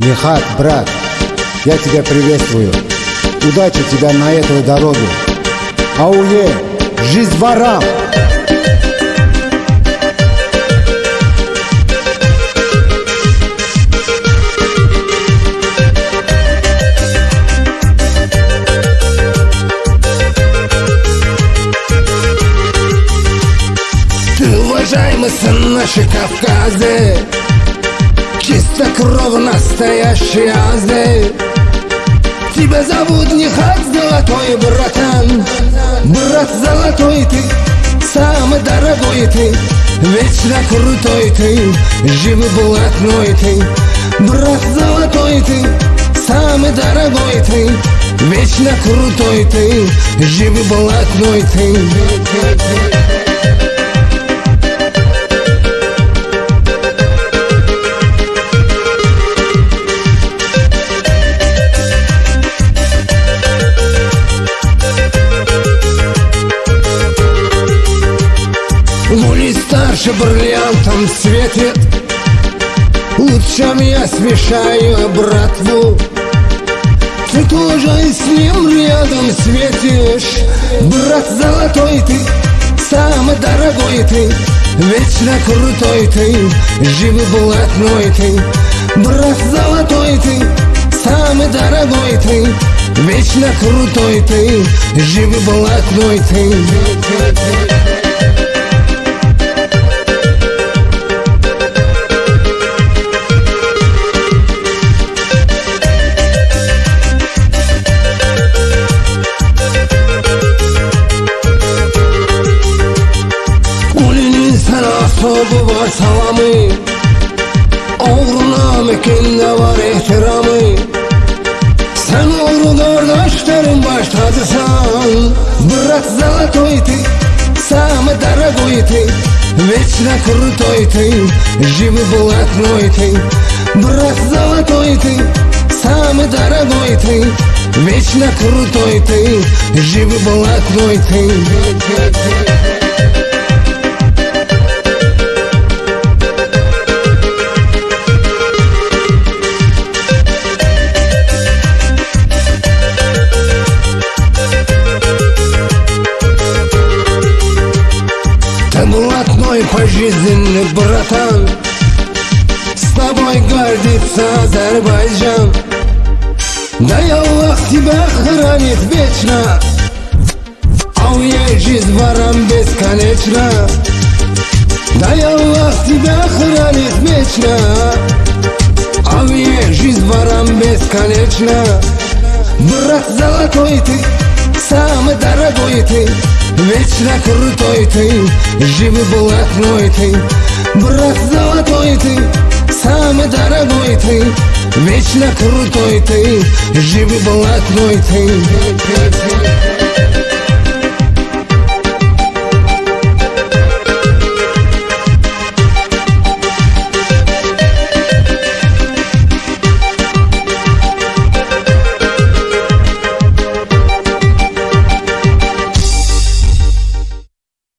Михат, брат, я тебя приветствую. Удачи тебя на этой дороге. Ауе, жизнь ворам! Уважаемый сын нашей Кавказы Чистокровно настоящий азы Тебя зовут не Хат Золотой, братан. Брат золотой ты, самый дорогой ты. Вечно крутой ты, живый блатной ты. Брат золотой ты, самый дорогой ты. Вечно крутой ты, живый блатной ты Гули старше бриллиантом светит Лучшим я смешаю братву. Ты тоже с ним рядом светишь. Брат золотой ты, самый дорогой ты. Вечно крутой ты, живый блатной ты. Брат золотой ты, самый дорогой ты. Вечно крутой ты, живый блатной ты var salamı Oğruna mekinde var ihtiramı. Sen oğru kardeşlerin baş tacısan Bırak ты, самый дорогой ты Вечно крутой ты, живый блатной ты Брат золотой ты, самый дорогой ты Вечно крутой ты, живый блатной Ты блатной пожизненный братан. С тобой гордится Азербайджан. Дай Аллах тебя хранит вечно. А у ей жизнь ворам бесконечна. Дай Аллах тебя хранит вечно. А у ей жизнь ворам бесконечна. Брат золотой ты, самый дорогой ты Вечно крутой ты, живый блатной ты Брат золотой ты, самый дорогой ты Вечно крутой ты, живый блатной ты